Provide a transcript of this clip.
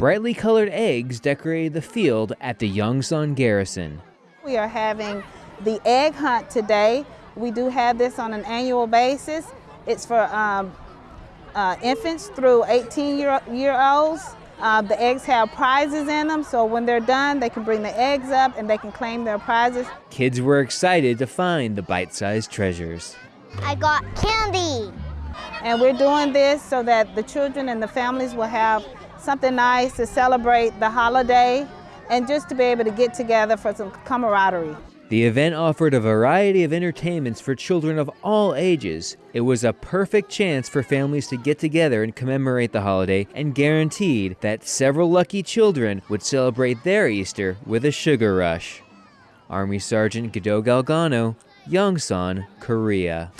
Brightly colored eggs decorated the field at the Yongsan Garrison. We are having the egg hunt today. We do have this on an annual basis. It's for um, uh, infants through 18 year, year olds. Uh, the eggs have prizes in them, so when they're done, they can bring the eggs up and they can claim their prizes. Kids were excited to find the bite sized treasures. I got candy. And we're doing this so that the children and the families will have something nice to celebrate the holiday and just to be able to get together for some camaraderie. The event offered a variety of entertainments for children of all ages. It was a perfect chance for families to get together and commemorate the holiday and guaranteed that several lucky children would celebrate their Easter with a sugar rush. Army Sergeant Gado Galgano, Yongsan, Korea.